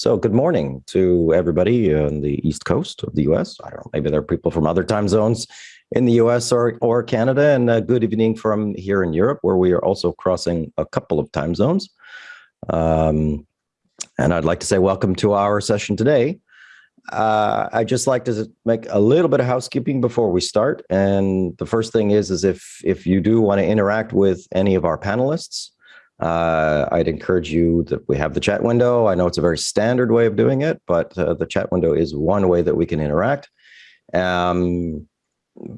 So, good morning to everybody on the East Coast of the US. I don't know, maybe there are people from other time zones in the US or, or Canada, and uh, good evening from here in Europe, where we are also crossing a couple of time zones. Um, and I'd like to say welcome to our session today. Uh, I'd just like to make a little bit of housekeeping before we start. And the first thing is, is if, if you do want to interact with any of our panelists, uh, I'd encourage you that we have the chat window. I know it's a very standard way of doing it, but uh, the chat window is one way that we can interact. Um,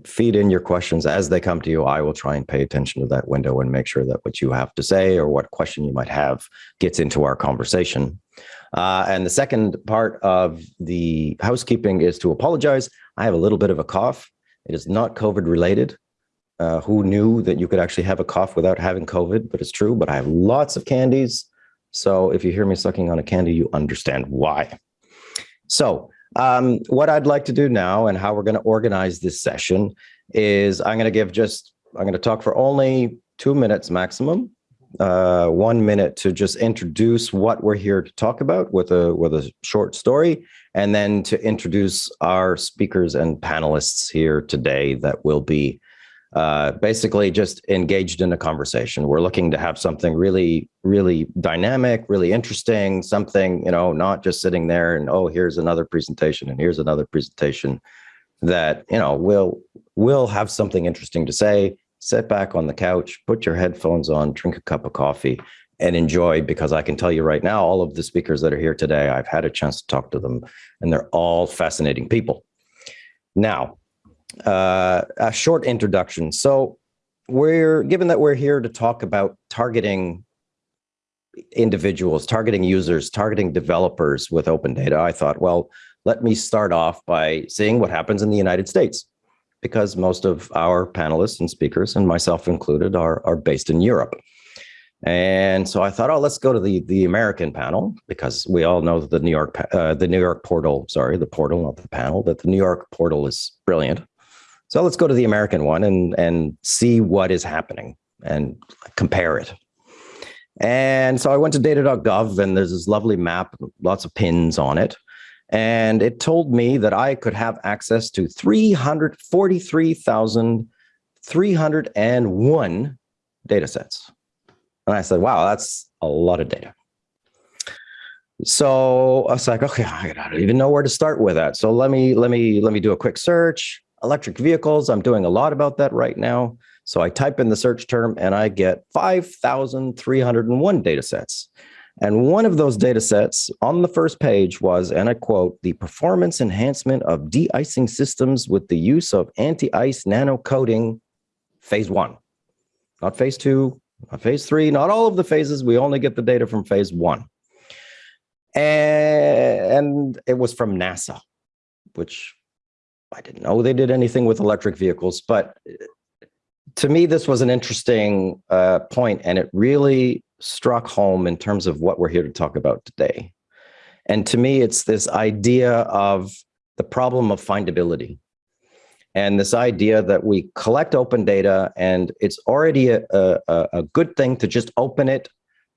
feed in your questions as they come to you. I will try and pay attention to that window and make sure that what you have to say or what question you might have gets into our conversation. Uh, and the second part of the housekeeping is to apologize. I have a little bit of a cough. It is not COVID related. Uh, who knew that you could actually have a cough without having COVID, but it's true, but I have lots of candies. So if you hear me sucking on a candy, you understand why. So um, what I'd like to do now and how we're going to organize this session is I'm going to give just, I'm going to talk for only two minutes maximum, uh, one minute to just introduce what we're here to talk about with a, with a short story, and then to introduce our speakers and panelists here today that will be uh, basically just engaged in a conversation. We're looking to have something really, really dynamic, really interesting, something, you know, not just sitting there and, oh, here's another presentation and here's another presentation that, you know, will will have something interesting to say, sit back on the couch, put your headphones on, drink a cup of coffee and enjoy because I can tell you right now, all of the speakers that are here today, I've had a chance to talk to them and they're all fascinating people. Now, uh, a short introduction. So we're given that we're here to talk about targeting individuals, targeting users, targeting developers with open data, I thought, well, let me start off by seeing what happens in the United States, because most of our panelists and speakers, and myself included, are, are based in Europe. And so I thought, oh, let's go to the the American panel because we all know that the New York uh, the New York portal, sorry, the portal, not the panel, that the New York portal is brilliant. So let's go to the American one and, and see what is happening and compare it. And so I went to data.gov and there's this lovely map, lots of pins on it. And it told me that I could have access to 343,301 data sets. And I said, wow, that's a lot of data. So I was like, okay, I don't even know where to start with that. So let me let me let me do a quick search electric vehicles. I'm doing a lot about that right now. So I type in the search term and I get 5,301 data sets. And one of those data sets on the first page was, and I quote, the performance enhancement of de-icing systems with the use of anti-ice nano coating phase one, not phase two, not phase three, not all of the phases. We only get the data from phase one. And it was from NASA, which I didn't know they did anything with electric vehicles, but uh, to me, this was an interesting uh, point, and it really struck home in terms of what we're here to talk about today. And to me, it's this idea of the problem of findability and this idea that we collect open data and it's already a, a, a good thing to just open it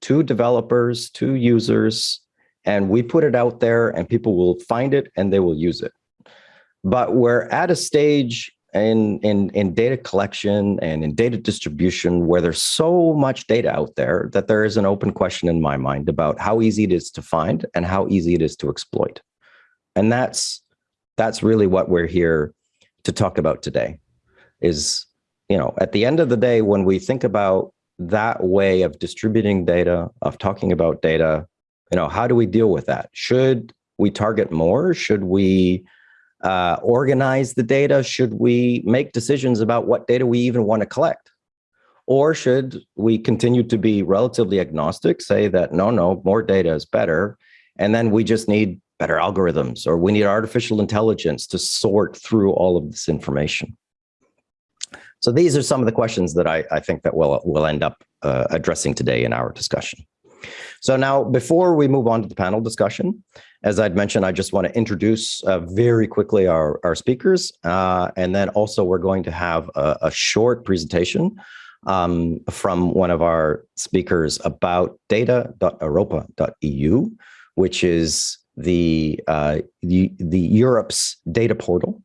to developers, to users, and we put it out there and people will find it and they will use it. But we're at a stage in, in, in data collection and in data distribution where there's so much data out there that there is an open question in my mind about how easy it is to find and how easy it is to exploit. And that's, that's really what we're here to talk about today is, you know, at the end of the day, when we think about that way of distributing data, of talking about data, you know, how do we deal with that? Should we target more? Should we uh, organize the data? Should we make decisions about what data we even want to collect? Or should we continue to be relatively agnostic, say that no, no, more data is better, and then we just need better algorithms or we need artificial intelligence to sort through all of this information? So these are some of the questions that I, I think that we'll, we'll end up uh, addressing today in our discussion. So now, before we move on to the panel discussion, as I'd mentioned, I just want to introduce uh, very quickly our, our speakers. Uh, and then also we're going to have a, a short presentation um, from one of our speakers about data.europa.eu, which is the, uh, the, the Europe's data portal.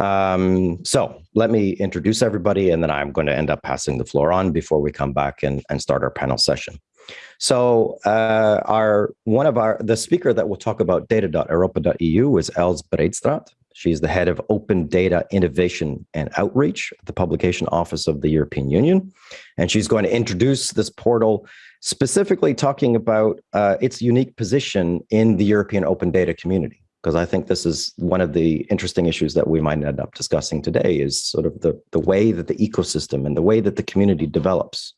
Um, so let me introduce everybody, and then I'm going to end up passing the floor on before we come back and, and start our panel session. So uh, our one of our the speaker that will talk about data.europa.eu is Els Breedstraat. She's the head of Open Data Innovation and Outreach at the Publication Office of the European Union. And she's going to introduce this portal specifically talking about uh, its unique position in the European open data community. Because I think this is one of the interesting issues that we might end up discussing today is sort of the, the way that the ecosystem and the way that the community develops.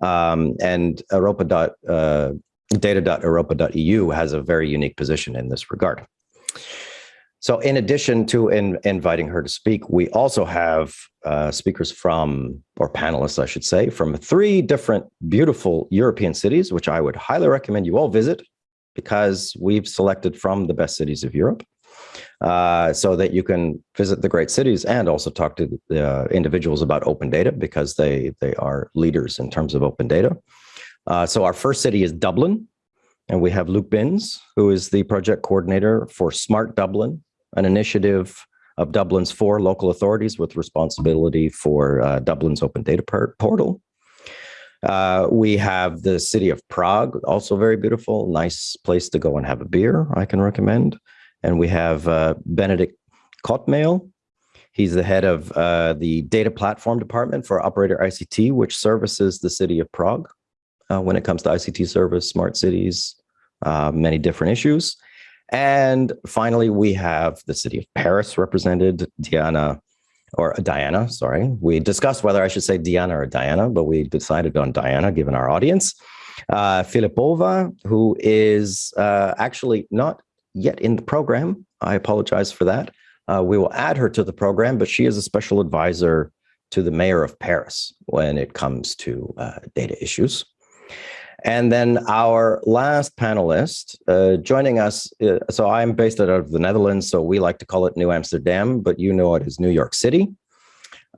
Um, and Europa. Uh, data.europa.eu has a very unique position in this regard. So in addition to in, inviting her to speak, we also have uh, speakers from, or panelists, I should say, from three different beautiful European cities, which I would highly recommend you all visit because we've selected from the best cities of Europe uh, so that you can visit the great cities and also talk to the uh, individuals about open data because they, they are leaders in terms of open data. Uh, so our first city is Dublin, and we have Luke Binns, who is the project coordinator for Smart Dublin, an initiative of Dublin's four local authorities with responsibility for uh, Dublin's open data portal. Uh, we have the city of Prague, also very beautiful, nice place to go and have a beer, I can recommend. And we have uh, Benedict Kotmail. He's the head of uh, the data platform department for Operator ICT, which services the city of Prague uh, when it comes to ICT service, smart cities, uh, many different issues. And finally, we have the city of Paris represented, Diana, or Diana, sorry. We discussed whether I should say Diana or Diana, but we decided on Diana given our audience. Uh, Filippova, who is uh, actually not yet in the program. I apologize for that. Uh, we will add her to the program, but she is a special advisor to the mayor of Paris when it comes to uh, data issues. And then our last panelist uh, joining us, uh, so I'm based out of the Netherlands, so we like to call it New Amsterdam, but you know it as New York City.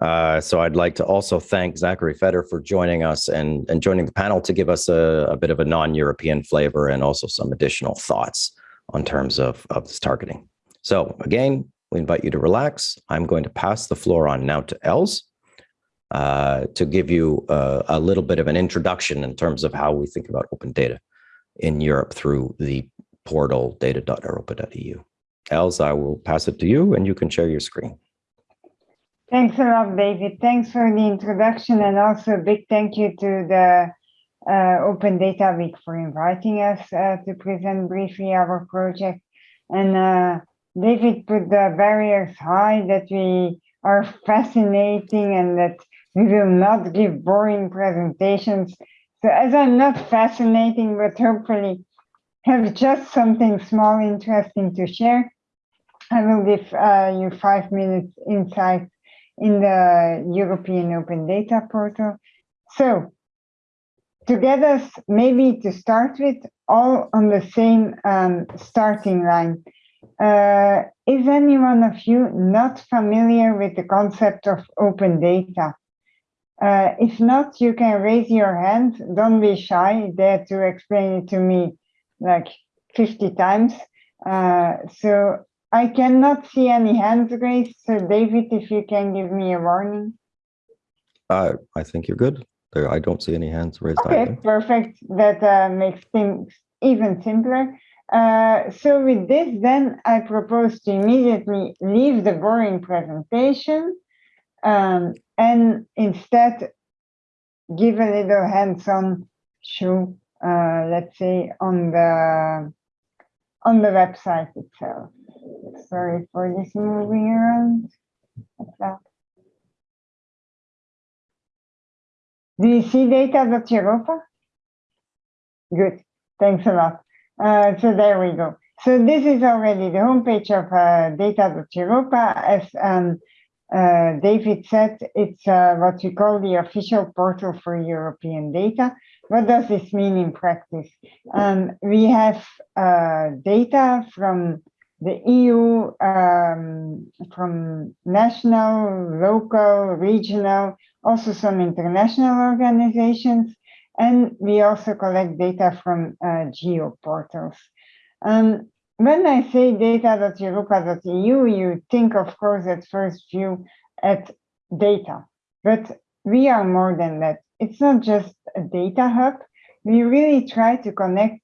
Uh, so I'd like to also thank Zachary Feder for joining us and, and joining the panel to give us a, a bit of a non-European flavor and also some additional thoughts on terms of, of this targeting. So again, we invite you to relax. I'm going to pass the floor on now to Els uh, to give you uh, a little bit of an introduction in terms of how we think about open data in Europe through the portal data.europa.eu. Els, I will pass it to you and you can share your screen. Thanks a lot, David. Thanks for the introduction and also a big thank you to the uh, Open Data Week for inviting us uh, to present briefly our project. And uh, David put the barriers high that we are fascinating and that we will not give boring presentations. So as I'm not fascinating, but hopefully have just something small interesting to share, I will give uh, you five minutes insight in the European Open Data Portal. So to get us maybe to start with, all on the same um, starting line. Uh, is anyone of you not familiar with the concept of open data? Uh, if not, you can raise your hand. Don't be shy. Dare to explain it to me like 50 times. Uh, so I cannot see any hands raised. So David, if you can give me a warning. I think you're good. There, I don't see any hands raised. Okay, either. perfect. That uh, makes things even simpler. Uh, so with this, then I propose to immediately leave the boring presentation um, and instead give a little hands-on show, uh, let's say on the on the website itself. Sorry for this moving around. Do you see data.europa? Good, thanks a lot. Uh, so there we go. So this is already the homepage of uh, data.europa. As um, uh, David said, it's uh, what we call the official portal for European data. What does this mean in practice? Um, we have uh, data from the EU, um, from national, local, regional, also some international organizations. and we also collect data from uh, geo portals. Um, when I say data.europa.eu, you look at, that you, you think, of course, at first view at data, but we are more than that. It's not just a data hub. We really try to connect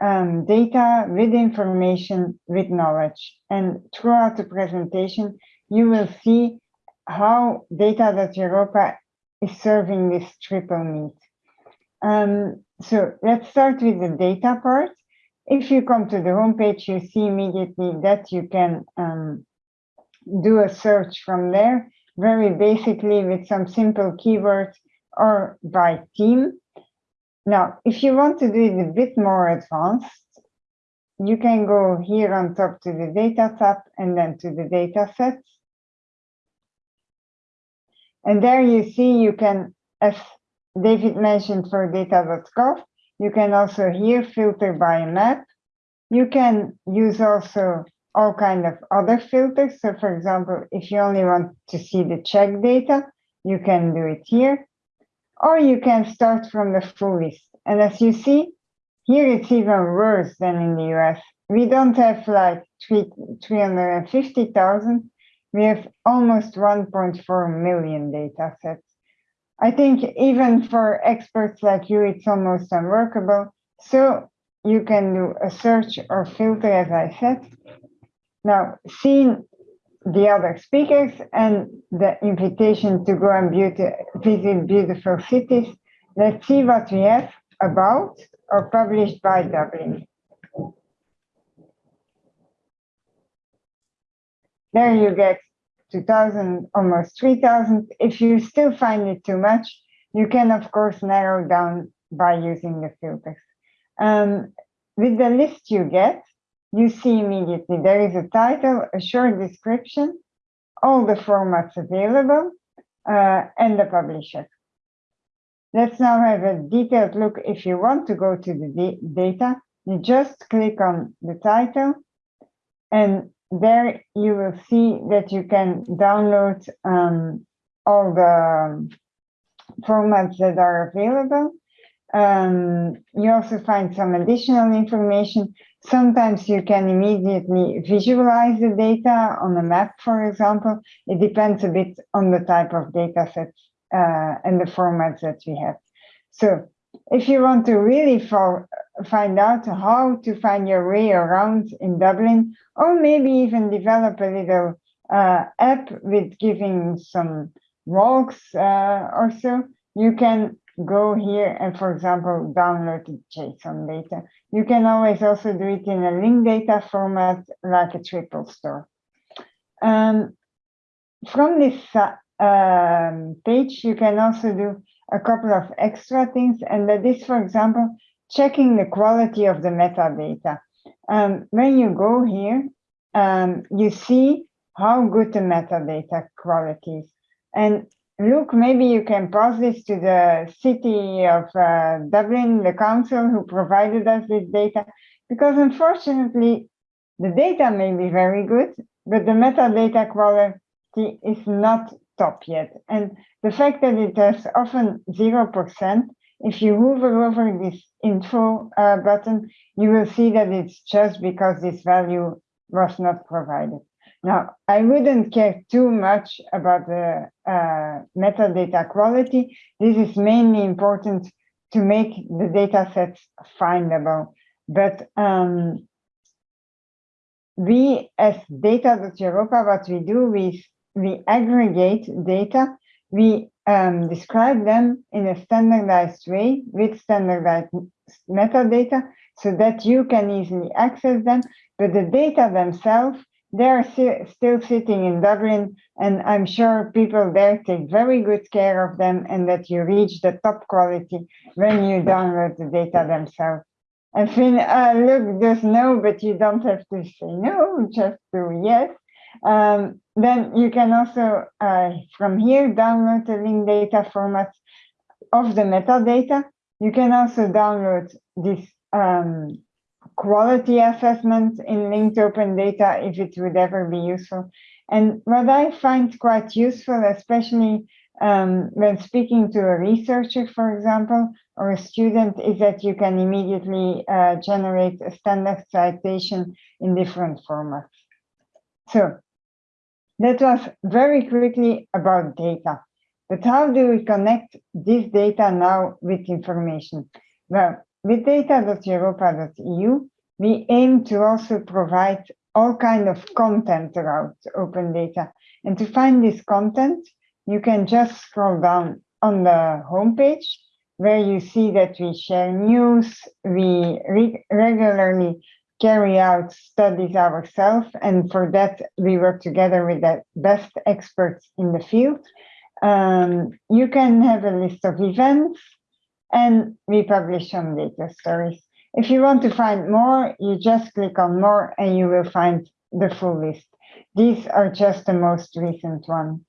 um, data with information, with knowledge. And throughout the presentation, you will see how data.europa is serving this triple need. Um, so let's start with the data part. If you come to the homepage, you see immediately that you can um, do a search from there, very basically with some simple keywords or by team. Now, if you want to do it a bit more advanced, you can go here on top to the data tab and then to the data sets. And there you see you can, as David mentioned for data.gov, you can also here filter by map. You can use also all kind of other filters. So for example, if you only want to see the Czech data, you can do it here. Or you can start from the full list. And as you see, here it's even worse than in the US. We don't have like 350,000. We have almost 1.4 million data sets. I think even for experts like you, it's almost unworkable. So you can do a search or filter, as I said. Now, seeing the other speakers and the invitation to go and beauty, visit beautiful cities, let's see what we have about or published by Dublin. There you get 2000, almost 3000. If you still find it too much, you can of course narrow down by using the filters. Um, with the list you get, you see immediately there is a title, a short description, all the formats available, uh, and the publisher. Let's now have a detailed look. If you want to go to the data, you just click on the title and there you will see that you can download um, all the formats that are available. Um, you also find some additional information. Sometimes you can immediately visualize the data on a map, for example. It depends a bit on the type of data sets uh, and the formats that we have. So if you want to really for, find out how to find your way around in Dublin, or maybe even develop a little uh, app with giving some walks uh, or so, you can go here and, for example, download the JSON data. You can always also do it in a link data format like a triple store. Um, from this uh, um, page, you can also do a couple of extra things, and that is, for example, checking the quality of the metadata. Um, when you go here, um, you see how good the metadata quality is. And look, maybe you can pass this to the city of uh, Dublin, the council who provided us this data, because unfortunately, the data may be very good, but the metadata quality is not top yet. And the fact that it has often 0%, if you hover over this info uh, button, you will see that it's just because this value was not provided. Now, I wouldn't care too much about the uh, metadata quality. This is mainly important to make the data sets findable. But um, we, as data.europa, what we do, we we aggregate data, we um, describe them in a standardized way with standardized metadata so that you can easily access them. But the data themselves, they are still sitting in Dublin, and I'm sure people there take very good care of them and that you reach the top quality when you download the data themselves. And Finn, uh, look, there's no, but you don't have to say no, just do yes. Um, then you can also, uh, from here, download the link data format of the metadata. You can also download this um, quality assessment in linked open data if it would ever be useful. And what I find quite useful, especially um, when speaking to a researcher, for example, or a student, is that you can immediately uh, generate a standard citation in different formats. So that was very quickly about data. But how do we connect this data now with information? Well, with data.europa.eu, we aim to also provide all kind of content around open data. And to find this content, you can just scroll down on the homepage where you see that we share news, we re regularly carry out studies ourselves, and for that we work together with the best experts in the field. Um, you can have a list of events, and we publish some data stories. If you want to find more, you just click on more and you will find the full list. These are just the most recent ones.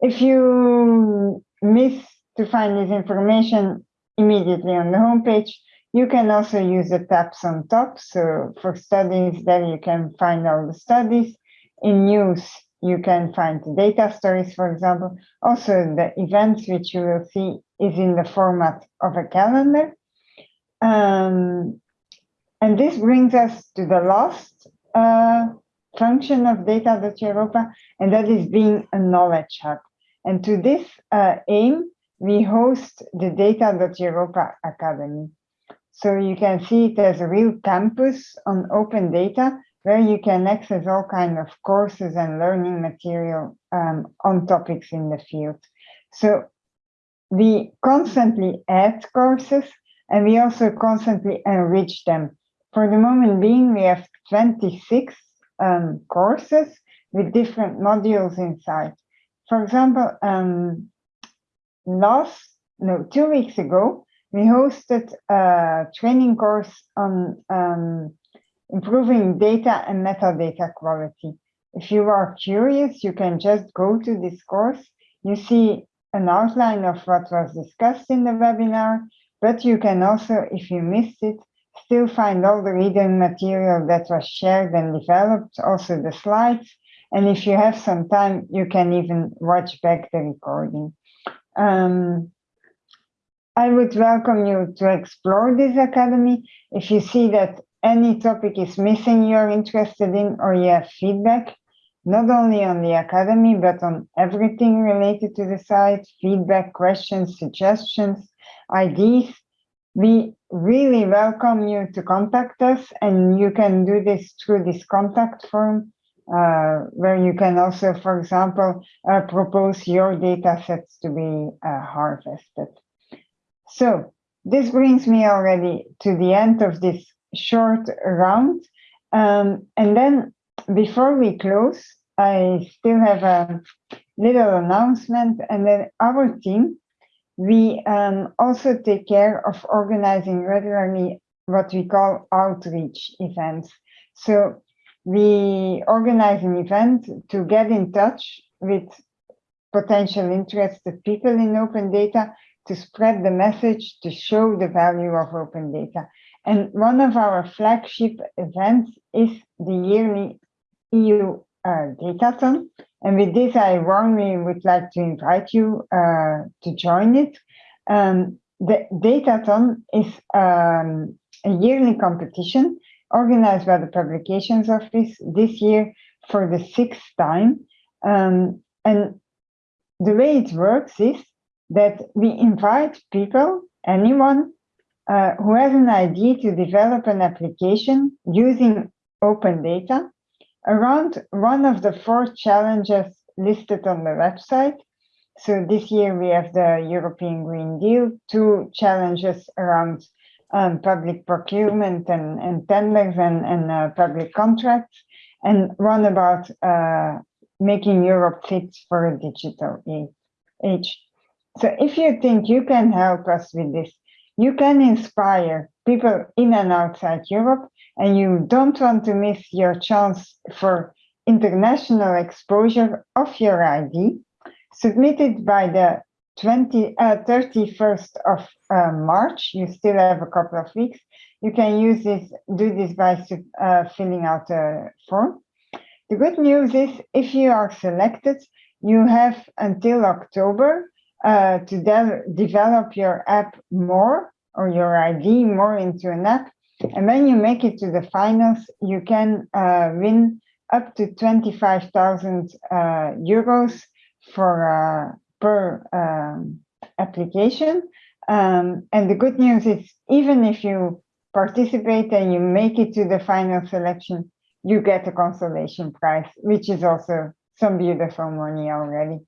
If you miss to find this information immediately on the homepage, you can also use the tabs on top. So for studies, there you can find all the studies. In news, you can find the data stories, for example. Also, the events, which you will see, is in the format of a calendar. Um, and this brings us to the last uh, function of Data.Europa, and that is being a knowledge hub. And to this uh, aim, we host the Data.Europa Academy. So you can see it as a real campus on open data where you can access all kind of courses and learning material um, on topics in the field. So we constantly add courses and we also constantly enrich them. For the moment being, we have 26 um, courses with different modules inside. For example, um, last, no, two weeks ago, we hosted a training course on um, improving data and metadata quality. If you are curious, you can just go to this course. You see an outline of what was discussed in the webinar, but you can also, if you missed it, still find all the reading material that was shared and developed, also the slides. And if you have some time, you can even watch back the recording. Um, I would welcome you to explore this academy. If you see that any topic is missing you're interested in or you have feedback, not only on the academy, but on everything related to the site, feedback, questions, suggestions, ideas, we really welcome you to contact us and you can do this through this contact form uh, where you can also, for example, uh, propose your data sets to be uh, harvested. So this brings me already to the end of this short round. Um, and then before we close, I still have a little announcement and then our team we um, also take care of organizing regularly what we call outreach events. So we organize an event to get in touch with potential interested people in open data to spread the message to show the value of open data. And one of our flagship events is the yearly EU uh, and with this, I warmly would like to invite you uh, to join it. Um, the Datathon is um, a yearly competition organized by the Publications Office this year for the sixth time. Um, and the way it works is that we invite people, anyone uh, who has an idea to develop an application using open data around one of the four challenges listed on the website. So this year we have the European Green Deal, two challenges around um, public procurement and, and tenders and, and uh, public contracts, and one about uh, making Europe fit for a digital age. So if you think you can help us with this, you can inspire people in and outside Europe, and you don't want to miss your chance for international exposure of your ID, submitted by the 20, uh, 31st of uh, March. You still have a couple of weeks. You can use this, do this by uh, filling out a form. The good news is if you are selected, you have until October uh, to de develop your app more or your ID more into an app. And when you make it to the finals, you can uh, win up to 25,000 uh, euros for uh, per um, application. Um, and the good news is even if you participate and you make it to the final selection, you get a consolation prize, which is also some beautiful money already.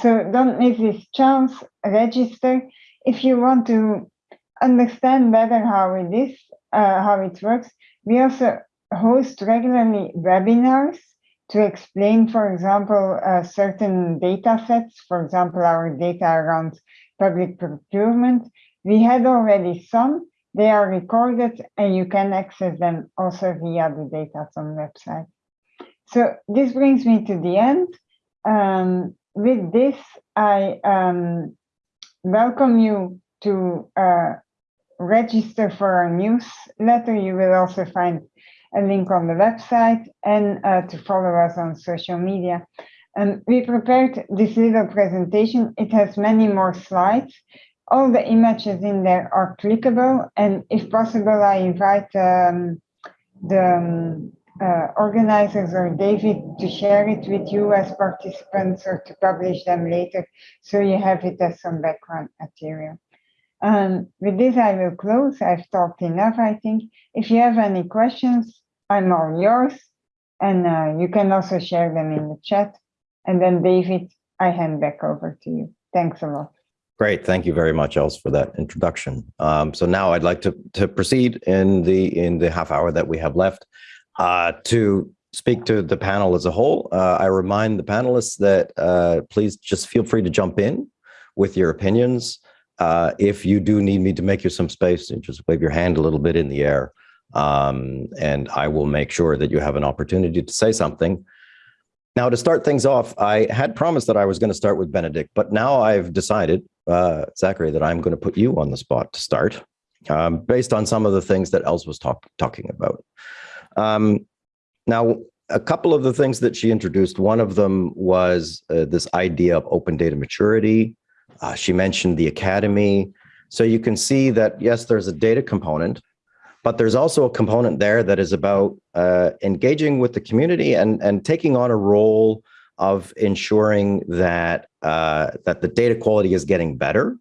So don't miss this chance, register. If you want to understand better how it is, uh, how it works, we also host regularly webinars to explain, for example, uh, certain data sets, for example, our data around public procurement. We had already some, they are recorded and you can access them also via the Datathon website. So this brings me to the end. Um, with this, I um, welcome you to uh, register for our newsletter. You will also find a link on the website and uh, to follow us on social media. And we prepared this little presentation. It has many more slides. All the images in there are clickable. And if possible, I invite um, the um, uh, organizers or David to share it with you as participants or to publish them later so you have it as some background material. Um, with this, I will close. I've talked enough, I think. If you have any questions, I'm all yours. And uh, you can also share them in the chat. And then, David, I hand back over to you. Thanks a lot. Great. Thank you very much, Els, for that introduction. Um, so now I'd like to, to proceed in the in the half hour that we have left uh, to speak to the panel as a whole. Uh, I remind the panelists that uh, please just feel free to jump in with your opinions. Uh, if you do need me to make you some space, just wave your hand a little bit in the air, um, and I will make sure that you have an opportunity to say something. Now, to start things off, I had promised that I was going to start with Benedict, but now I've decided, uh, Zachary, that I'm going to put you on the spot to start, um, based on some of the things that Els was talk talking about. Um, now, a couple of the things that she introduced, one of them was uh, this idea of open data maturity, uh, she mentioned the academy. So you can see that, yes, there's a data component, but there's also a component there that is about uh, engaging with the community and, and taking on a role of ensuring that uh, that the data quality is getting better.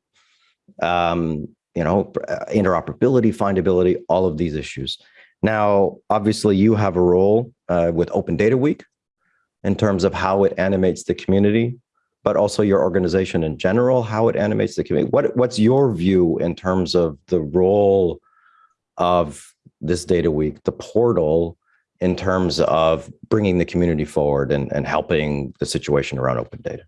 Um, you know, uh, interoperability, findability, all of these issues. Now, obviously, you have a role uh, with Open Data Week in terms of how it animates the community but also your organization in general, how it animates the community. What, what's your view in terms of the role of this data week, the portal, in terms of bringing the community forward and, and helping the situation around open data?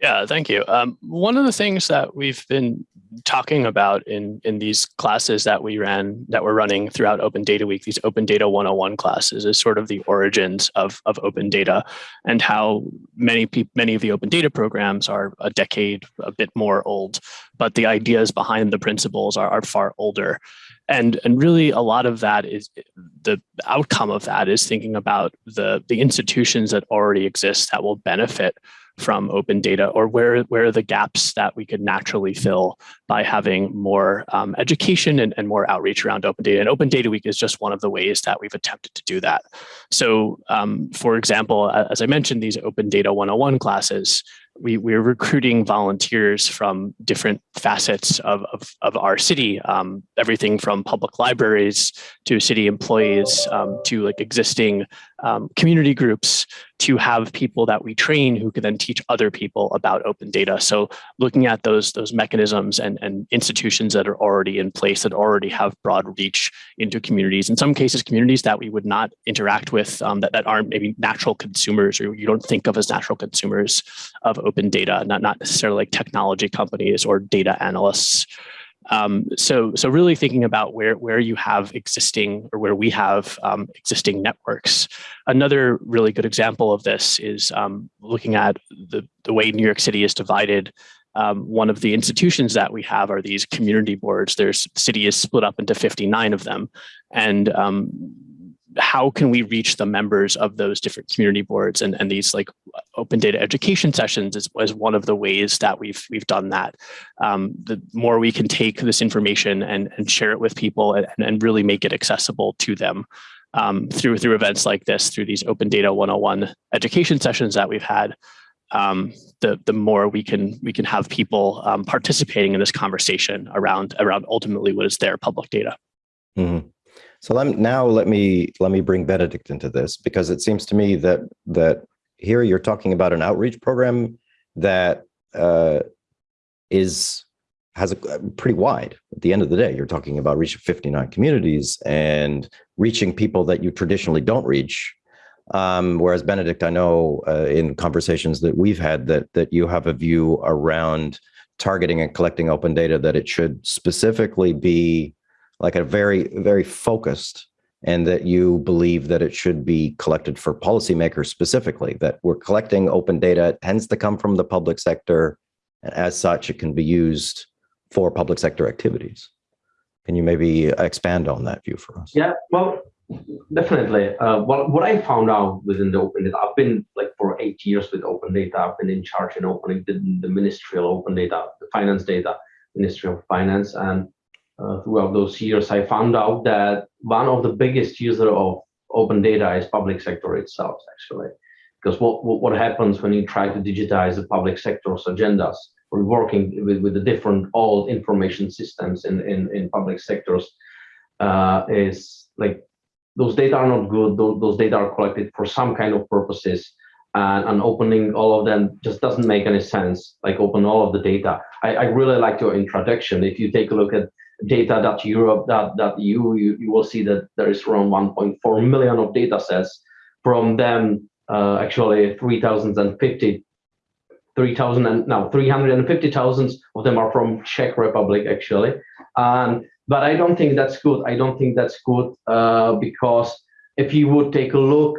Yeah, thank you. Um, one of the things that we've been talking about in in these classes that we ran that we're running throughout Open Data Week, these Open Data 101 classes, is sort of the origins of of open data and how many people many of the open data programs are a decade a bit more old, but the ideas behind the principles are, are far older. And, and really a lot of that is the outcome of that is thinking about the, the institutions that already exist that will benefit from open data or where, where are the gaps that we could naturally fill by having more um, education and, and more outreach around open data. And Open Data Week is just one of the ways that we've attempted to do that. So um, for example, as I mentioned, these Open Data 101 classes, we, we're recruiting volunteers from different facets of, of, of our city, um, everything from public libraries to city employees um, to like existing um, community groups to have people that we train who can then teach other people about open data. So looking at those, those mechanisms and, and institutions that are already in place that already have broad reach into communities, in some cases, communities that we would not interact with um, that, that aren't maybe natural consumers or you don't think of as natural consumers of open data, not, not necessarily like technology companies or data analysts. Um, so, so really thinking about where, where you have existing or where we have um, existing networks. Another really good example of this is um, looking at the, the way New York City is divided. Um, one of the institutions that we have are these community boards. There's the city is split up into 59 of them. And um, how can we reach the members of those different community boards and, and these like open data education sessions is, is one of the ways that we've we've done that. Um, the more we can take this information and, and share it with people and, and really make it accessible to them um, through through events like this, through these Open Data 101 education sessions that we've had, um, the the more we can we can have people um, participating in this conversation around around ultimately what is their public data. Mm -hmm. So let now let me let me bring Benedict into this because it seems to me that that here you're talking about an outreach program that uh, is has a, a pretty wide. At the end of the day, you're talking about reaching 59 communities and reaching people that you traditionally don't reach. Um, whereas Benedict, I know uh, in conversations that we've had that that you have a view around targeting and collecting open data that it should specifically be like a very, very focused and that you believe that it should be collected for policymakers specifically, that we're collecting open data, it tends to come from the public sector, and as such, it can be used for public sector activities. Can you maybe expand on that view for us? Yeah, well, definitely. Uh, well, what I found out within the open data, I've been like for eight years with open data. I've been in charge in opening the, the ministerial open data, the finance data, Ministry of Finance, and uh, throughout those years, I found out that one of the biggest user of open data is public sector itself, actually. Because what, what, happens when you try to digitize the public sector's agendas, or working with, with the different old information systems in, in, in public sectors, uh, is like those data are not good, those, those data are collected for some kind of purposes, and, and, opening all of them just doesn't make any sense, like open all of the data. I, I really like your introduction. If you take a look at data.europe.eu, you, you will see that there is around 1.4 million of data sets. From them, uh, actually 3,050, 3,000 and now 350,000 of them are from Czech Republic actually. And but I don't think that's good. I don't think that's good uh, because if you would take a look,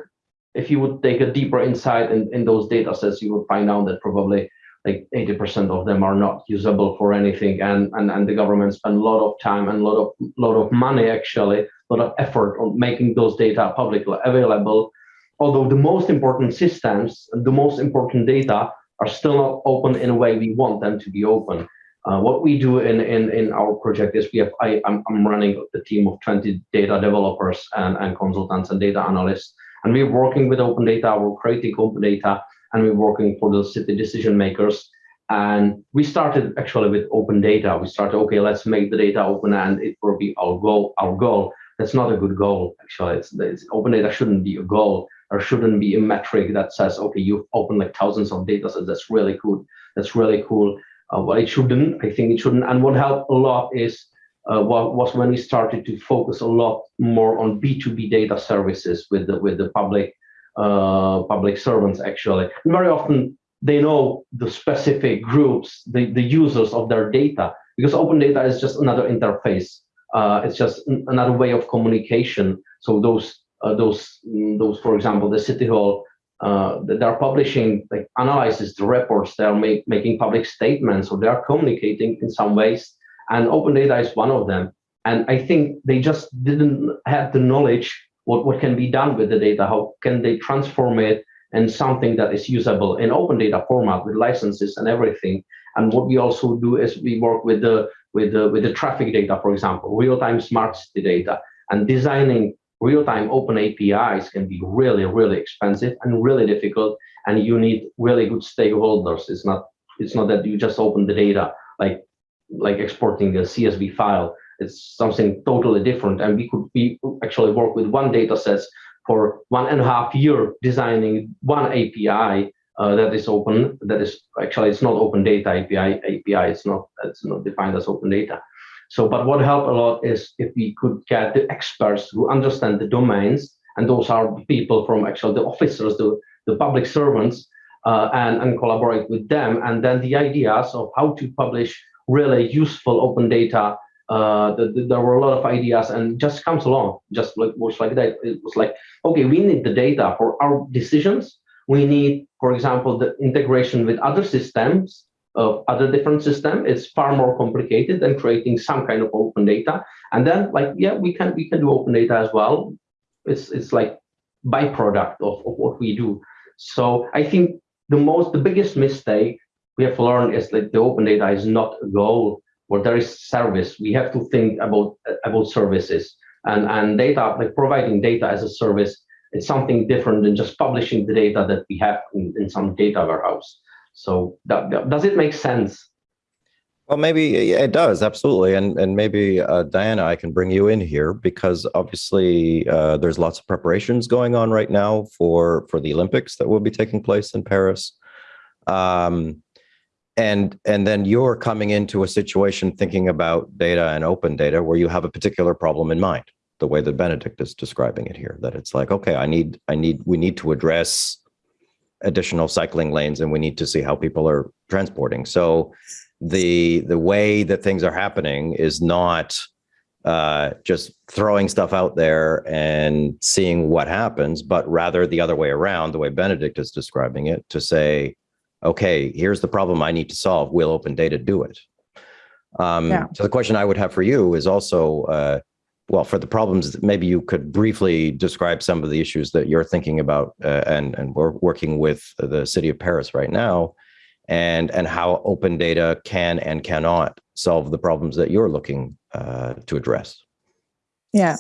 if you would take a deeper insight in, in those data sets, you would find out that probably like 80% of them are not usable for anything and, and and the government spend a lot of time and a lot of lot of money actually a lot of effort on making those data publicly available. Although the most important systems the most important data are still not open in a way we want them to be open. Uh, what we do in, in, in our project is we have, I, I'm, I'm running a team of 20 data developers and, and consultants and data analysts, and we're working with open data, we're creating open data, and we're working for the city decision makers. And we started actually with open data. We started, okay, let's make the data open and it will be our goal. Our goal. That's not a good goal, actually. It's, it's open data shouldn't be a goal. There shouldn't be a metric that says, okay, you've opened like thousands of data sets. That's really cool. That's really cool. Uh, well, it shouldn't. I think it shouldn't. And what helped a lot is uh, was when we started to focus a lot more on B2B data services with the with the public uh, public servants actually. Very often they know the specific groups, the, the users of their data, because open data is just another interface. Uh, it's just another way of communication. So those, uh, those, mm, those, for example, the city hall, uh, they're publishing like analysis, the reports, they're make, making public statements, or they are communicating in some ways. And open data is one of them. And I think they just didn't have the knowledge what, what can be done with the data, how can they transform it in something that is usable in open data format with licenses and everything. And what we also do is we work with the with the with the traffic data, for example, real-time smart city data, and designing real-time open APIs can be really, really expensive and really difficult. And you need really good stakeholders. It's not it's not that you just open the data like like exporting a CSV file it's something totally different. And we could be actually work with one data set for one and a half year designing one API uh, that is open. That is actually it's not open data API. API it's not it's not defined as open data. So, but what helped a lot is if we could get the experts who understand the domains, and those are people from actually the officers, the the public servants, uh, and and collaborate with them, and then the ideas of how to publish really useful open data uh, the, the, there were a lot of ideas and just comes along, just like was like that. It was like, okay, we need the data for our decisions. We need, for example, the integration with other systems of other different system. It's far more complicated than creating some kind of open data. And then, like, yeah, we can we can do open data as well. it's it's like byproduct of, of what we do. So I think the most the biggest mistake we have learned is that the open data is not a goal where there is service. We have to think about about services and and data like providing data as a service. It's something different than just publishing the data that we have in, in some data warehouse. So that, that, does it make sense? Well, maybe it does absolutely, and and maybe uh, Diana, I can bring you in here because obviously uh, there's lots of preparations going on right now for for the Olympics that will be taking place in Paris, um, and and then you're coming into a situation thinking about data and open data where you have a particular problem in mind, the way that Benedict is describing it here, that it's like, okay, I need I need we need to address additional cycling lanes, and we need to see how people are transporting. So the the way that things are happening is not uh, just throwing stuff out there and seeing what happens, but rather the other way around, the way Benedict is describing it, to say, okay, here's the problem I need to solve. Will open data do it? Um, Yeah. So the question I would have for you is also, uh, well, for the problems, maybe you could briefly describe some of the issues that you're thinking about, uh, and and we're working with the city of Paris right now, and and how open data can and cannot solve the problems that you're looking uh, to address. Yeah.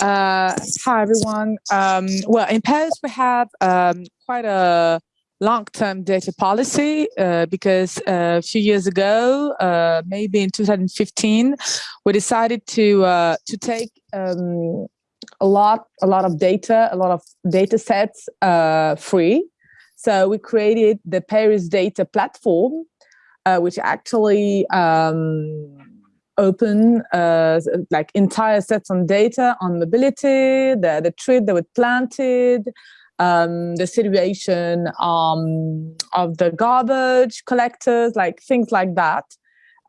Uh, hi, everyone. Um, well, in Paris, we have um, quite a long-term data policy uh, because uh, a few years ago, uh, maybe in 2015, we decided to uh, to take um, a lot a lot of data, a lot of data sets uh, free. So we created the Paris Data Platform, uh, which actually um, open uh, like entire sets on data on mobility, the, the tree that was planted, um, the situation um, of the garbage collectors, like things like that,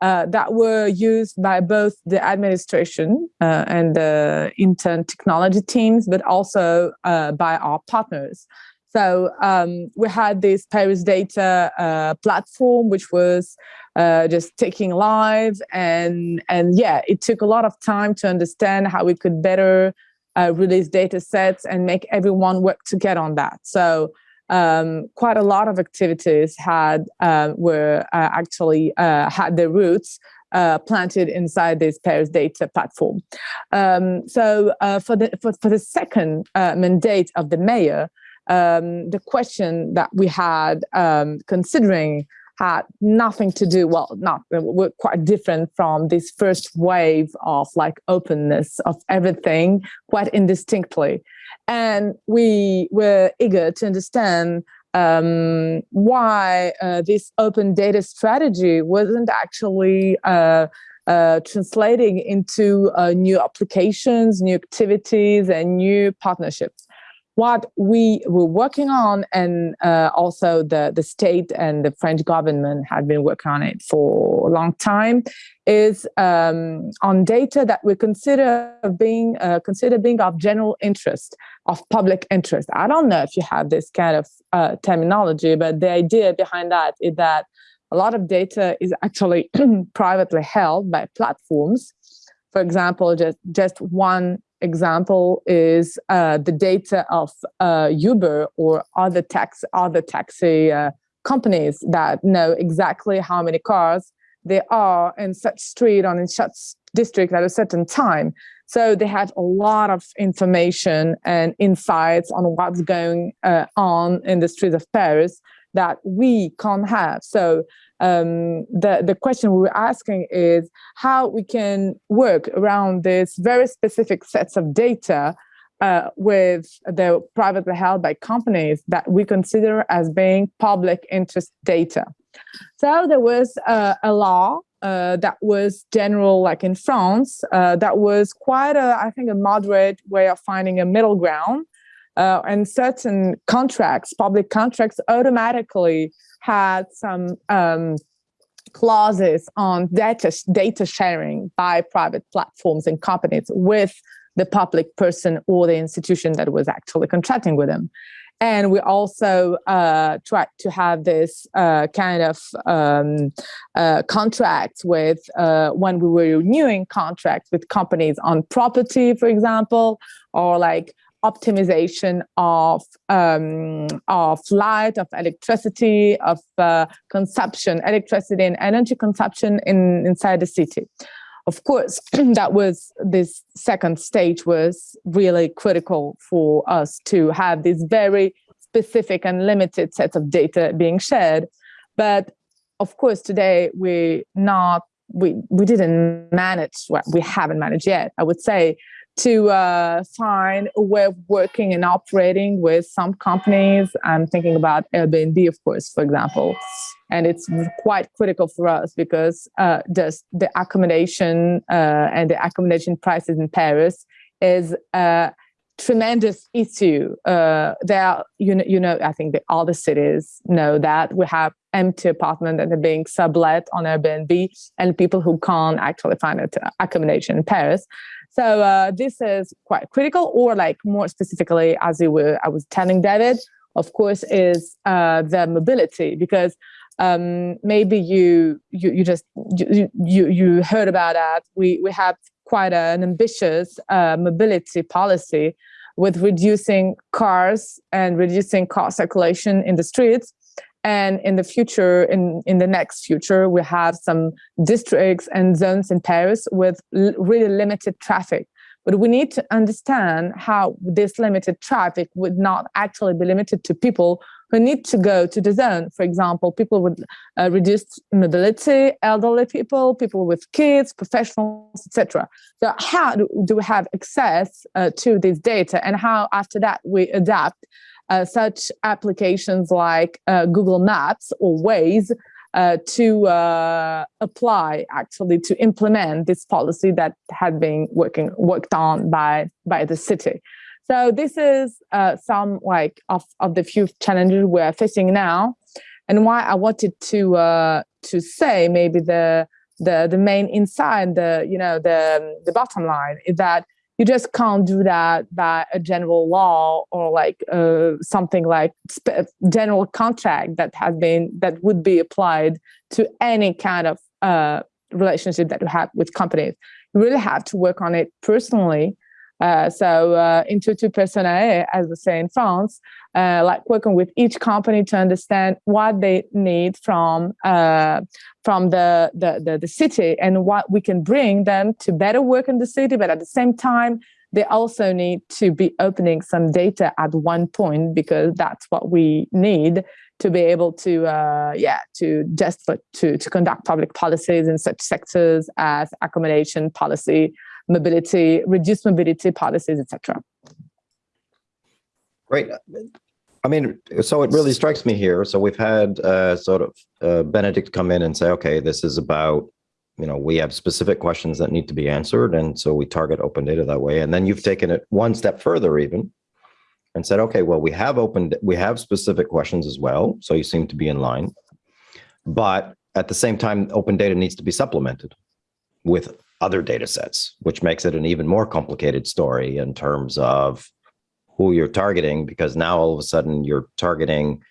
uh, that were used by both the administration uh, and the intern technology teams, but also uh, by our partners. So um, we had this Paris data uh, platform, which was uh, just taking live, and and yeah, it took a lot of time to understand how we could better uh, release data sets and make everyone work together on that. So um, quite a lot of activities had uh, were uh, actually uh, had their roots uh, planted inside this Paris data platform. Um, so uh, for the for, for the second mandate of the mayor, um, the question that we had um, considering had nothing to do, well, not, were quite different from this first wave of like openness of everything quite indistinctly. And we were eager to understand um, why uh, this open data strategy wasn't actually uh, uh, translating into uh, new applications, new activities, and new partnerships what we were working on and uh, also the, the state and the French government had been working on it for a long time is um, on data that we consider being uh, being of general interest, of public interest. I don't know if you have this kind of uh, terminology, but the idea behind that is that a lot of data is actually privately held by platforms. For example, just, just one example is uh, the data of uh, Uber or other tax other taxi uh, companies that know exactly how many cars there are in such street on in such district at a certain time. So they have a lot of information and insights on what's going uh, on in the streets of Paris that we can't have. So um, the, the question we were asking is how we can work around this very specific sets of data uh, with the privately held by companies that we consider as being public interest data. So there was uh, a law uh, that was general, like in France, uh, that was quite a, I think, a moderate way of finding a middle ground. Uh, and certain contracts, public contracts, automatically had some um, clauses on data, data sharing by private platforms and companies with the public person or the institution that was actually contracting with them. And we also uh, tried to have this uh, kind of um, uh, contracts with uh, when we were renewing contracts with companies on property, for example, or like optimization of um, of light, of electricity, of uh, consumption, electricity and energy consumption in inside the city. Of course, that was this second stage was really critical for us to have this very specific and limited set of data being shared. But of course, today we not we we didn't manage well, we haven't managed yet. I would say to uh, find a way of working and operating with some companies. I'm thinking about Airbnb, of course, for example. And it's quite critical for us because uh, just the accommodation uh, and the accommodation prices in Paris is a tremendous issue. Uh, there, you know, you know, I think that all the cities know that we have empty apartments that are being sublet on Airbnb and people who can't actually find accommodation in Paris. So uh, this is quite critical, or like more specifically, as you were, I was telling David, of course, is uh, the mobility because um, maybe you you you just you you, you heard about that. We we have quite an ambitious uh, mobility policy with reducing cars and reducing car circulation in the streets and in the future, in, in the next future, we have some districts and zones in Paris with really limited traffic. But we need to understand how this limited traffic would not actually be limited to people who need to go to the zone. For example, people with uh, reduced mobility, elderly people, people with kids, professionals, etc. So how do, we have access uh, to this data and how after that we adapt uh, such applications like uh, Google Maps or Waze uh, to uh, apply actually to implement this policy that had been working worked on by by the city. So this is uh, some like of, of the few challenges we're facing now, and why I wanted to uh, to say maybe the the the main insight, the you know the the bottom line is that you just can't do that by a general law or like uh, something like general contract that has been that would be applied to any kind of uh, relationship that you have with companies. You really have to work on it personally uh, so uh, Intuitu Personnel, as we say in France, uh, like working with each company to understand what they need from uh, from the, the, the the city and what we can bring them to better work in the city. But at the same time, they also need to be opening some data at one point because that's what we need to be able to uh, yeah to just to to conduct public policies in such sectors as accommodation policy mobility, reduced mobility policies, etc. Great. I mean, so it really strikes me here. So we've had uh, sort of uh, Benedict come in and say, okay, this is about, you know, we have specific questions that need to be answered. And so we target open data that way. And then you've taken it one step further even and said, okay, well, we have open, we have specific questions as well. So you seem to be in line. But at the same time, open data needs to be supplemented with other data sets, which makes it an even more complicated story in terms of who you're targeting, because now all of a sudden you're targeting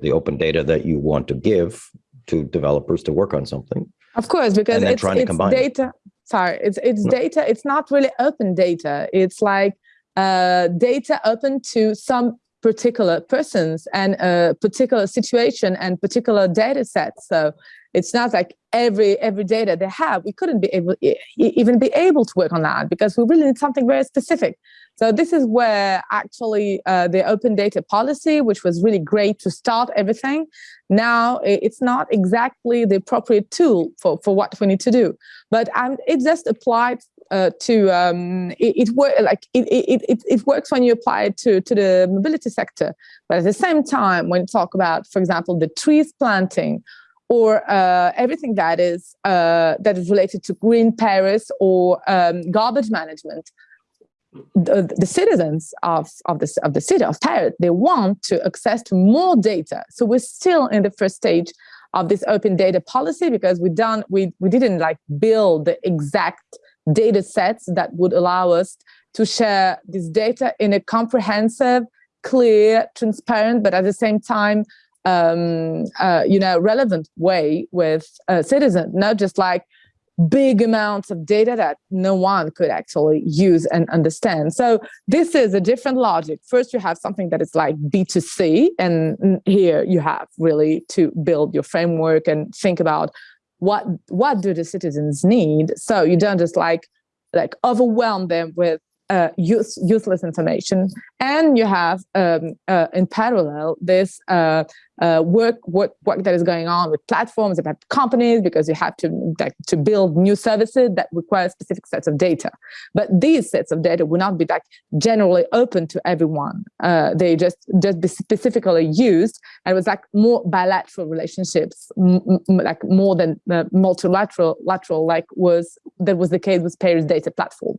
the open data that you want to give to developers to work on something. Of course, because it's, it's data. It. Sorry, it's it's no. data. It's not really open data. It's like uh, data open to some particular persons and a particular situation and particular data sets. So it's not like every every data they have we couldn't be able even be able to work on that because we really need something very specific. So this is where actually uh, the open data policy which was really great to start everything now it's not exactly the appropriate tool for for what we need to do. But um, it just applied uh, to um, it, it work like it, it, it, it works when you apply it to to the mobility sector. But at the same time when you talk about for example the trees planting or uh, everything that is uh, that is related to green Paris or um, garbage management. The, the, citizens of, of, the, of the city of Paris, they want to access to more data. So we're still in the first stage of this open data policy because we done we, we didn't like build the exact data sets that would allow us to share this data in a comprehensive, clear, transparent, but at the same time um, uh, you know, relevant way with a citizen, not just like big amounts of data that no one could actually use and understand. So this is a different logic. First, you have something that is like B2C, and here you have really to build your framework and think about what what do the citizens need. So you don't just like like overwhelm them with uh, use, useless information. And you have um, uh, in parallel this uh, uh, work, work work that is going on with platforms about companies because you have to like, to build new services that require specific sets of data. But these sets of data will not be like generally open to everyone. Uh, they just just be specifically used, and it was like more bilateral relationships, like more than multilateral lateral, like was that was the case with Paris Data Platform.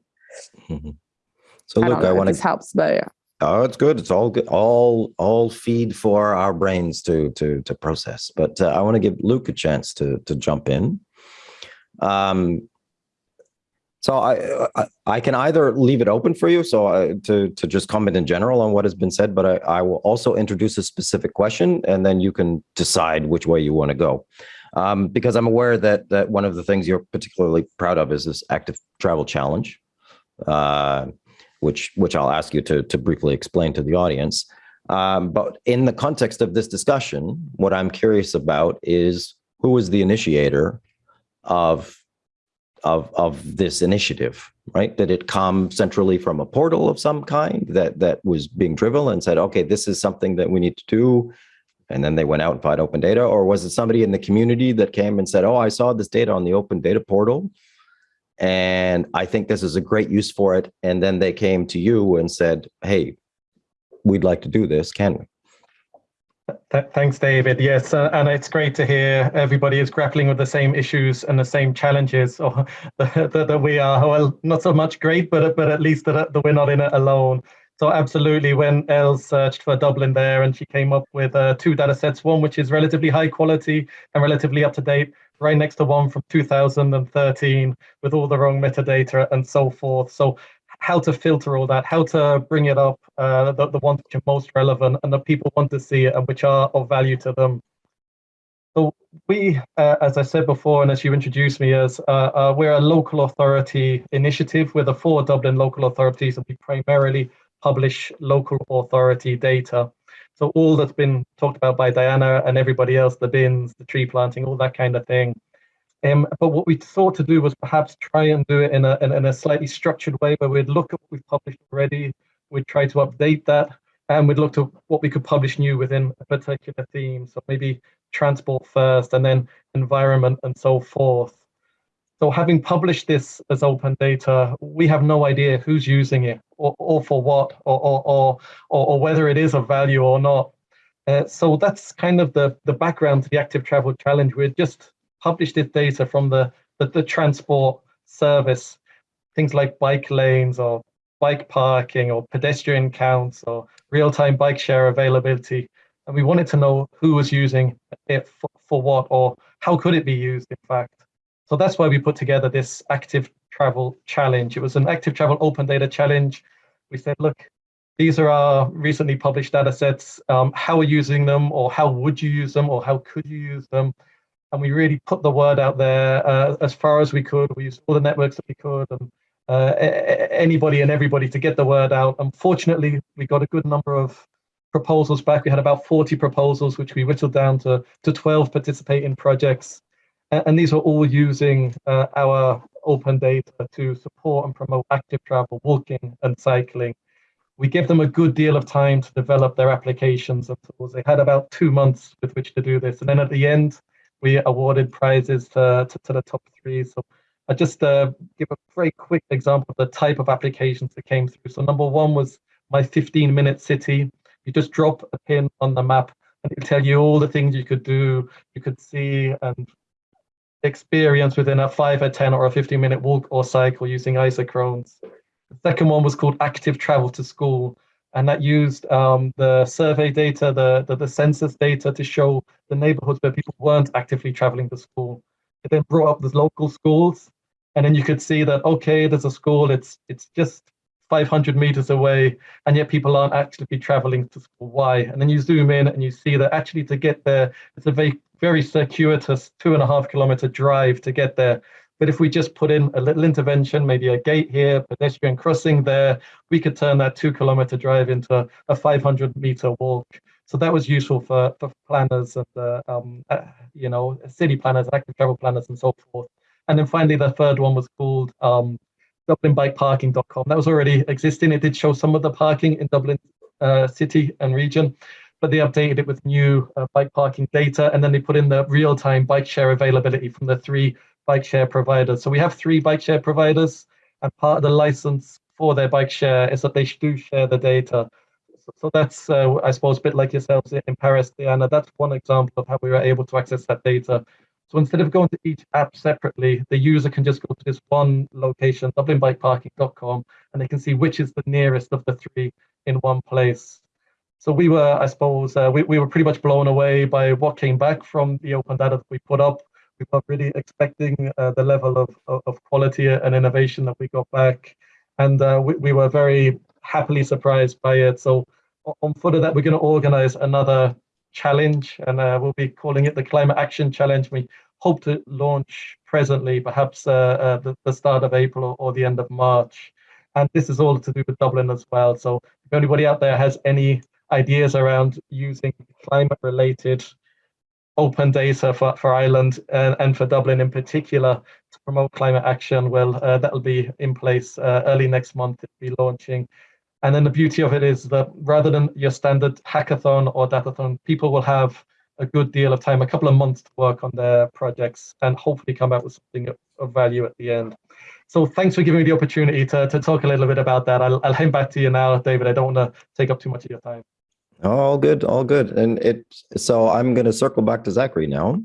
So look, I, I want to. This helps, but yeah. Oh, it's good. It's all good. All all feed for our brains to to to process. But uh, I want to give Luke a chance to to jump in. Um. So I, I, I can either leave it open for you, so I, to to just comment in general on what has been said, but I, I will also introduce a specific question, and then you can decide which way you want to go. Um, because I'm aware that that one of the things you're particularly proud of is this active travel challenge. Uh, which which I'll ask you to, to briefly explain to the audience. Um, but in the context of this discussion, what I'm curious about is who was the initiator of of of this initiative, right? Did it come centrally from a portal of some kind that that was being driven and said, okay, this is something that we need to do, and then they went out and found open data, or was it somebody in the community that came and said, oh, I saw this data on the open data portal, and I think this is a great use for it. And then they came to you and said, hey, we'd like to do this, can we? Th thanks, David. Yes, uh, and it's great to hear everybody is grappling with the same issues and the same challenges or that, that we are. Well, not so much great, but but at least that, that we're not in it alone. So absolutely, when Els searched for Dublin there, and she came up with uh, two data sets, one which is relatively high quality and relatively up to date, right next to one from 2013 with all the wrong metadata and so forth. So how to filter all that, how to bring it up, uh, the, the ones which are most relevant and that people want to see it and which are of value to them. So we, uh, as I said before, and as you introduced me as, uh, uh we're a local authority initiative with the four Dublin local authorities and we primarily publish local authority data. So all that's been talked about by Diana and everybody else, the bins, the tree planting, all that kind of thing. Um, but what we thought to do was perhaps try and do it in a, in, in a slightly structured way where we'd look at what we've published already, we'd try to update that, and we'd look to what we could publish new within a particular theme. So maybe transport first and then environment and so forth. So having published this as open data, we have no idea who's using it or, or for what or, or, or, or, whether it is of value or not. Uh, so that's kind of the, the background to the Active Travel Challenge. We just published this data from the, the, the transport service, things like bike lanes or bike parking or pedestrian counts or real-time bike share availability. And we wanted to know who was using it for, for what or how could it be used, in fact. So that's why we put together this active travel challenge. It was an active travel open data challenge. We said, look, these are our recently published data sets. Um, how are you using them or how would you use them or how could you use them? And we really put the word out there uh, as far as we could. We used all the networks that we could and uh, anybody and everybody to get the word out. Unfortunately, we got a good number of proposals back. We had about 40 proposals, which we whittled down to, to 12 participating projects. And these are all using uh, our open data to support and promote active travel, walking and cycling. We give them a good deal of time to develop their applications and tools. They had about two months with which to do this. And then at the end, we awarded prizes to, to, to the top three. So I just uh, give a very quick example of the type of applications that came through. So number one was my 15 minute city. You just drop a pin on the map and it'll tell you all the things you could do, you could see and experience within a five, a 10 or a 15 minute walk or cycle using isochrones. The second one was called active travel to school. And that used um, the survey data, the, the, the census data to show the neighborhoods where people weren't actively traveling to school. It then brought up the local schools. And then you could see that, okay, there's a school, it's, it's just 500 meters away, and yet people aren't actually traveling to school. Why? And then you zoom in and you see that actually to get there, it's a very very circuitous two and a half kilometer drive to get there. But if we just put in a little intervention, maybe a gate here, pedestrian crossing there, we could turn that two kilometer drive into a, a 500 meter walk. So that was useful for, for planners and, uh, um, uh, you know, city planners, active travel planners and so forth. And then finally, the third one was called um, DublinBikeParking.com. That was already existing. It did show some of the parking in Dublin uh, city and region, but they updated it with new uh, bike parking data, and then they put in the real-time bike share availability from the three bike share providers. So we have three bike share providers, and part of the license for their bike share is that they do share the data. So, that's, uh, I suppose, a bit like yourselves in Paris, Diana. That's one example of how we were able to access that data. So instead of going to each app separately, the user can just go to this one location, dublinbikeparking.com, and they can see which is the nearest of the three in one place. So we were, I suppose, uh, we, we were pretty much blown away by what came back from the open data that we put up. We were really expecting uh, the level of, of, of, quality and innovation that we got back. And uh, we, we were very happily surprised by it. So on foot of that, we're going to organize another challenge and uh, we'll be calling it the Climate Action Challenge. We hope to launch presently, perhaps uh, uh, the, the start of April or, or the end of March. And this is all to do with Dublin as well. So if anybody out there has any ideas around using climate related open data for, for Ireland and, and for Dublin in particular to promote climate action, well, uh, that'll be in place uh, early next month. It'll be launching. And then the beauty of it is that rather than your standard hackathon or datathon, people will have a good deal of time, a couple of months to work on their projects and hopefully come out with something of value at the end. So thanks for giving me the opportunity to, to talk a little bit about that. I'll, I'll hand back to you now, David. I don't want to take up too much of your time. All good, all good. And it so I'm going to circle back to Zachary now.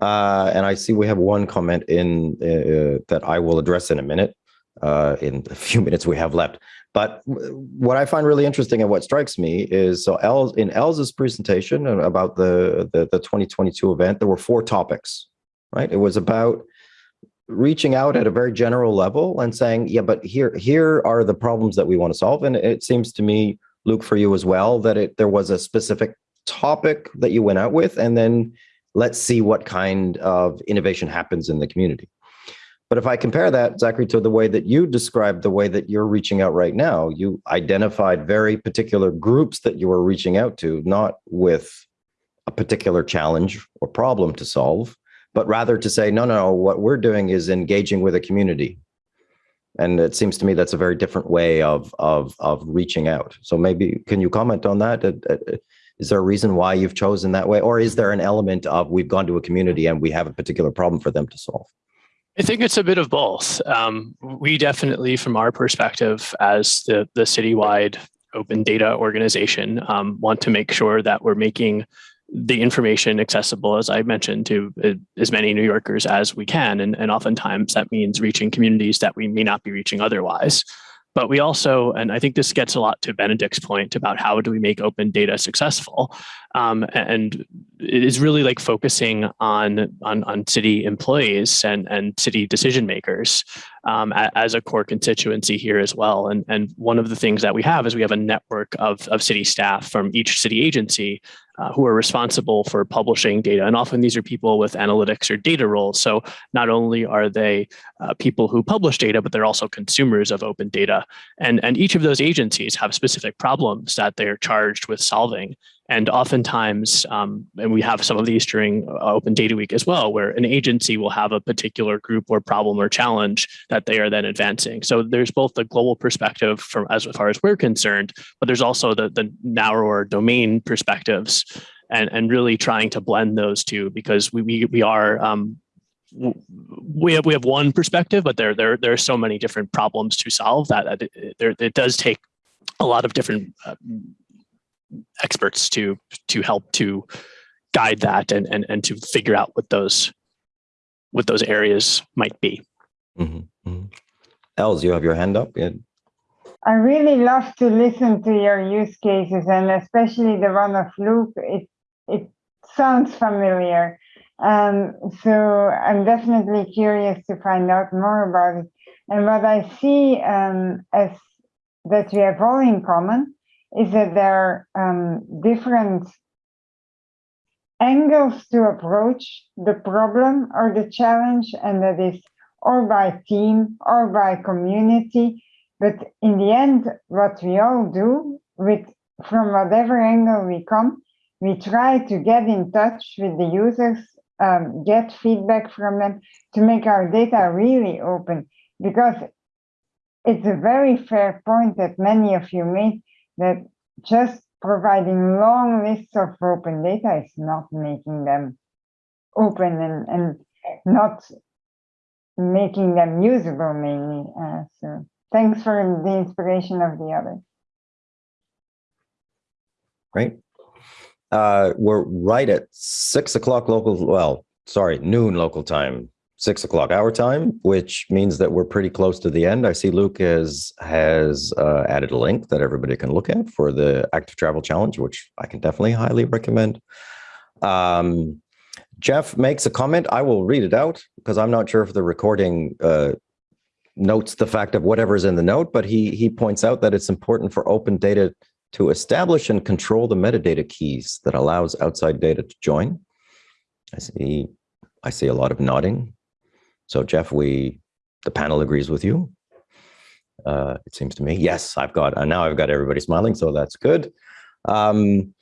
Uh, and I see we have one comment in uh, that I will address in a minute, uh, in a few minutes we have left. But what I find really interesting and what strikes me is so Els, in Els's presentation about the, the, the 2022 event, there were four topics, right? It was about reaching out at a very general level and saying, yeah, but here, here are the problems that we want to solve. And it seems to me Luke, for you as well, that it there was a specific topic that you went out with, and then let's see what kind of innovation happens in the community. But if I compare that, Zachary, to the way that you described the way that you're reaching out right now, you identified very particular groups that you were reaching out to, not with a particular challenge or problem to solve, but rather to say, no, no, what we're doing is engaging with a community. And it seems to me that's a very different way of of of reaching out. So maybe can you comment on that? Is there a reason why you've chosen that way? Or is there an element of we've gone to a community and we have a particular problem for them to solve I think it's a bit of both. Um, we definitely, from our perspective as the, the citywide open data organization, um, want to make sure that we're making the information accessible, as I mentioned, to uh, as many New Yorkers as we can. And, and oftentimes that means reaching communities that we may not be reaching otherwise. But we also, and I think this gets a lot to Benedict's point about how do we make open data successful. Um, and it is really like focusing on, on, on city employees and, and city decision makers um, as a core constituency here as well. And, and one of the things that we have is we have a network of, of city staff from each city agency uh, who are responsible for publishing data. And often these are people with analytics or data roles. So not only are they uh, people who publish data, but they're also consumers of open data. And, and each of those agencies have specific problems that they're charged with solving. And oftentimes, um, and we have some of these during uh, Open Data Week as well, where an agency will have a particular group or problem or challenge that they are then advancing. So there's both the global perspective from as far as we're concerned, but there's also the, the narrower domain perspectives and, and really trying to blend those two because we, we, we are um, we have we have one perspective, but there there there are so many different problems to solve that, that it, there, it does take a lot of different uh, experts to to help to guide that and and, and to figure out what those what those areas might be. Mm -hmm. Mm -hmm. Els, you have your hand up. Yeah. I really love to listen to your use cases and especially the one of Luke. It it sounds familiar. Um, so I'm definitely curious to find out more about it. And what I see um, as that we have all in common is that there are um, different angles to approach the problem or the challenge, and that is or by team or by community. But in the end, what we all do with from whatever angle we come, we try to get in touch with the users, um, get feedback from them to make our data really open. Because it's a very fair point that many of you made that just providing long lists of open data is not making them open and, and not making them usable mainly. Uh, so thanks for the inspiration of the others. Great. Uh, we're right at six o'clock local, well, sorry, noon local time, six o'clock our time, which means that we're pretty close to the end. I see Luke has, has uh, added a link that everybody can look at for the Active Travel Challenge, which I can definitely highly recommend. Um, Jeff makes a comment. I will read it out because I'm not sure if the recording uh, notes the fact of whatever's in the note, but he he points out that it's important for open data to establish and control the metadata keys that allows outside data to join. I see, I see a lot of nodding. So Jeff, we, the panel agrees with you. Uh, it seems to me. Yes, I've got, and now I've got everybody smiling, so that's good. Um,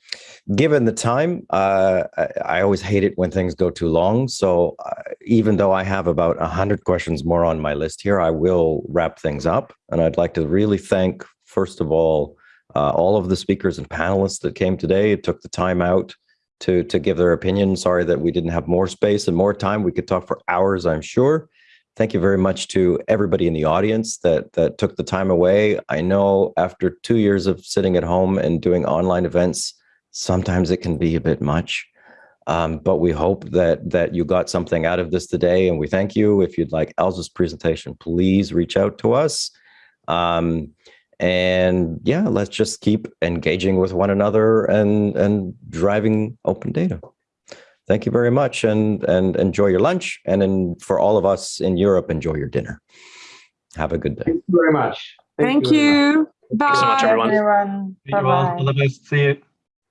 given the time, uh, I, I, always hate it when things go too long. So uh, even though I have about 100 questions more on my list here, I will wrap things up. And I'd like to really thank, first of all, uh, all of the speakers and panelists that came today it took the time out to, to give their opinion. Sorry that we didn't have more space and more time. We could talk for hours, I'm sure. Thank you very much to everybody in the audience that, that took the time away. I know after two years of sitting at home and doing online events, sometimes it can be a bit much. Um, but we hope that that you got something out of this today, and we thank you. If you'd like Els's presentation, please reach out to us. Um, and yeah, let's just keep engaging with one another and and driving open data. Thank you very much, and and enjoy your lunch. And in, for all of us in Europe, enjoy your dinner. Have a good day. Thank you very much. Thank, very much. you. Bye. Thanks so much, everyone. everyone. See you all. Bye-bye. All the best. See you.